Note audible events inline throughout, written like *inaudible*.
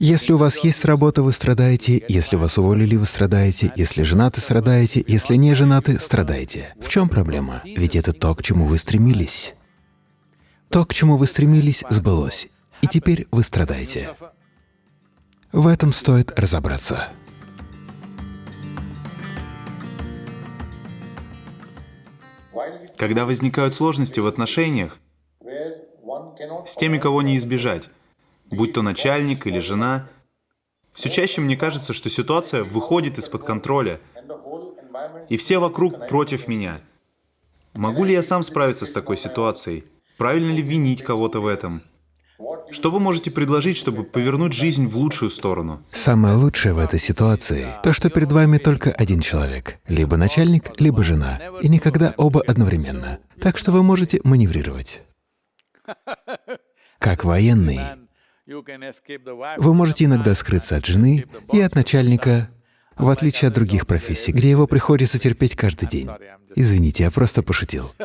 Если у вас есть работа, вы страдаете, если вас уволили, вы страдаете, если женаты, страдаете, если не женаты, страдаете. В чем проблема? Ведь это то, к чему вы стремились. То, к чему вы стремились, сбылось, и теперь вы страдаете. В этом стоит разобраться. Когда возникают сложности в отношениях, с теми, кого не избежать, будь то начальник или жена. Все чаще мне кажется, что ситуация выходит из-под контроля, и все вокруг против меня. Могу ли я сам справиться с такой ситуацией? Правильно ли винить кого-то в этом? Что вы можете предложить, чтобы повернуть жизнь в лучшую сторону? Самое лучшее в этой ситуации — то, что перед вами только один человек, либо начальник, либо жена, и никогда оба одновременно. Так что вы можете маневрировать. Как военный, вы можете иногда скрыться от жены и от начальника, в отличие от других профессий, где его приходится терпеть каждый день. Извините, я просто пошутил. *laughs*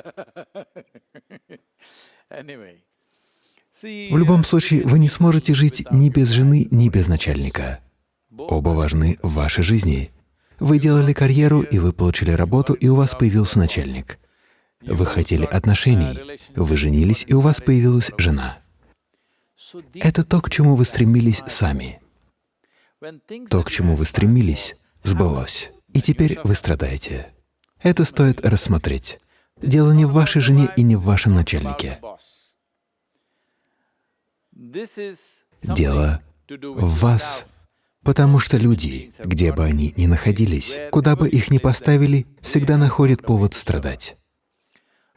В любом случае, вы не сможете жить ни без жены, ни без начальника. Оба важны в вашей жизни. Вы делали карьеру, и вы получили работу, и у вас появился начальник. Вы хотели отношений, вы женились, и у вас появилась жена. Это то, к чему вы стремились сами. То, к чему вы стремились, сбылось. И теперь вы страдаете. Это стоит рассмотреть. Дело не в вашей жене и не в вашем начальнике. Дело в вас, потому что люди, где бы они ни находились, куда бы их ни поставили, всегда находят повод страдать.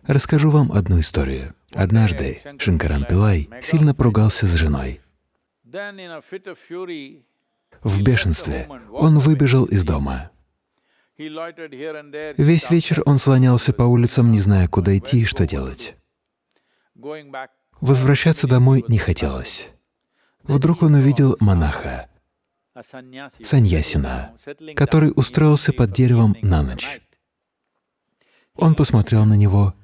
Расскажу вам одну историю. Однажды Шинкаран Пилай сильно поругался с женой. В бешенстве он выбежал из дома. Весь вечер он слонялся по улицам, не зная, куда идти и что делать. Возвращаться домой не хотелось. Вдруг он увидел монаха, саньясина, который устроился под деревом на ночь. Он посмотрел на него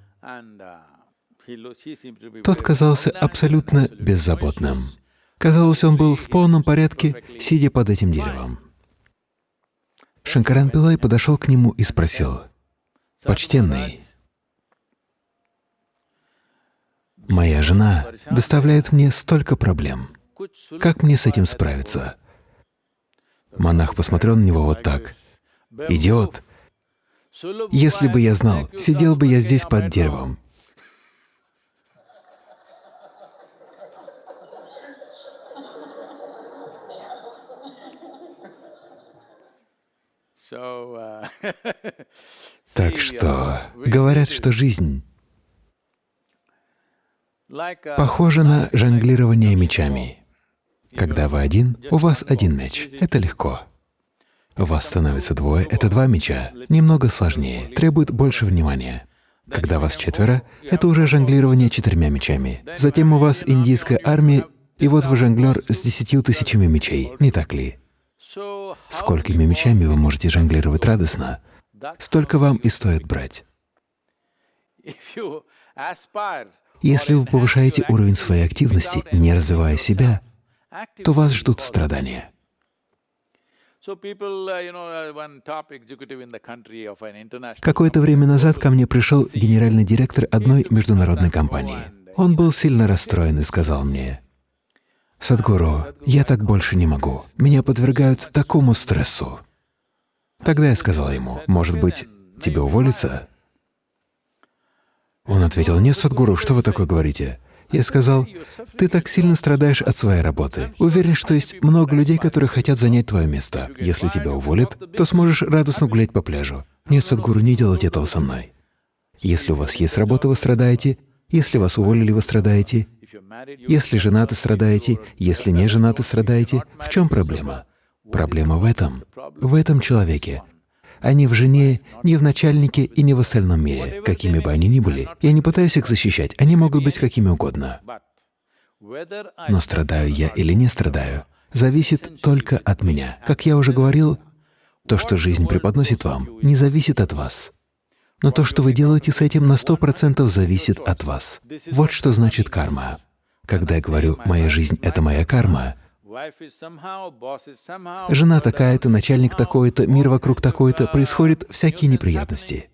тот казался абсолютно беззаботным. Казалось, он был в полном порядке, сидя под этим деревом. Шанкаран Пилай подошел к нему и спросил, «Почтенный, моя жена доставляет мне столько проблем. Как мне с этим справиться?» Монах посмотрел на него вот так. «Идиот! Если бы я знал, сидел бы я здесь под деревом, *laughs* так что говорят, что жизнь похожа на жонглирование мечами. Когда вы один, у вас один меч — это легко. У вас становится двое — это два меча. Немного сложнее, требует больше внимания. Когда вас четверо, это уже жонглирование четырьмя мечами. Затем у вас индийская армия, и вот вы жонглер с десятью тысячами мечей, не так ли? Сколькими мечами вы можете жонглировать радостно, столько вам и стоит брать. Если вы повышаете уровень своей активности, не развивая себя, то вас ждут страдания. Какое-то время назад ко мне пришел генеральный директор одной международной компании. Он был сильно расстроен и сказал мне, «Садхгуру, я так больше не могу. Меня подвергают такому стрессу». Тогда я сказал ему, «Может быть, тебе уволиться?» Он ответил, «Нет, Садхгуру, что вы такое говорите?» Я сказал, «Ты так сильно страдаешь от своей работы. Уверен, что есть много людей, которые хотят занять твое место. Если тебя уволят, то сможешь радостно гулять по пляжу. Нет, Садхгуру, не делайте этого со мной. Если у вас есть работа, вы страдаете. Если вас уволили, вы страдаете. Если женаты страдаете, если не женаты страдаете, в чем проблема? Проблема в этом, в этом человеке, а не в жене, не в начальнике и не в остальном мире, какими бы они ни были. Я не пытаюсь их защищать, они могут быть какими угодно. Но страдаю я или не страдаю, зависит только от меня. Как я уже говорил, то, что жизнь преподносит вам, не зависит от вас. Но то, что вы делаете с этим, на сто процентов зависит от вас. Вот что значит карма. Когда я говорю «моя жизнь — это моя карма», Жена такая-то, начальник такой-то, мир вокруг такой-то, происходят всякие неприятности.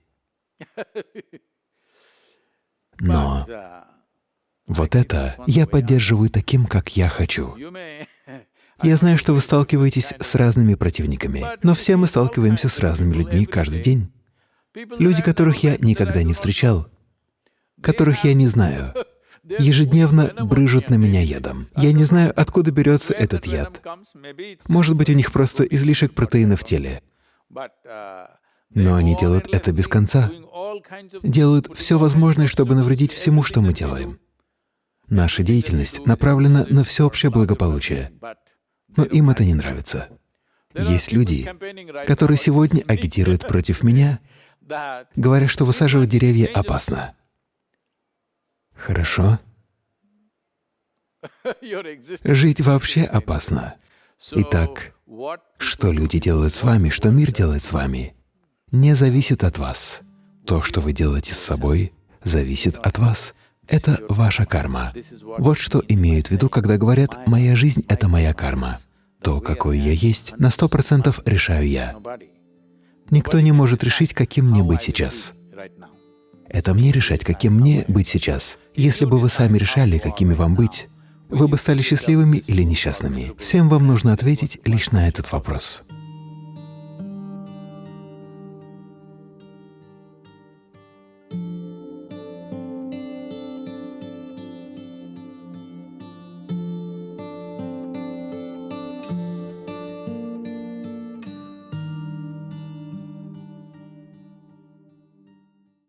Но вот это я поддерживаю таким, как я хочу. Я знаю, что вы сталкиваетесь с разными противниками, но все мы сталкиваемся с разными людьми каждый день. Люди, которых я никогда не встречал, которых я не знаю, ежедневно брыжут на меня ядом. Я не знаю, откуда берется этот яд. Может быть, у них просто излишек протеина в теле. Но они делают это без конца. Делают все возможное, чтобы навредить всему, что мы делаем. Наша деятельность направлена на всеобщее благополучие но им это не нравится. Есть люди, которые сегодня агитируют против меня, говоря, что высаживать деревья опасно. Хорошо. Жить вообще опасно. Итак, что люди делают с вами, что мир делает с вами, не зависит от вас. То, что вы делаете с собой, зависит от вас. Это ваша карма. Вот что имеют в виду, когда говорят «моя жизнь — это моя карма». То, какой я есть, на сто процентов решаю я. Никто не может решить, каким мне быть сейчас. Это мне решать, каким мне быть сейчас. Если бы вы сами решали, какими вам быть, вы бы стали счастливыми или несчастными. Всем вам нужно ответить лишь на этот вопрос.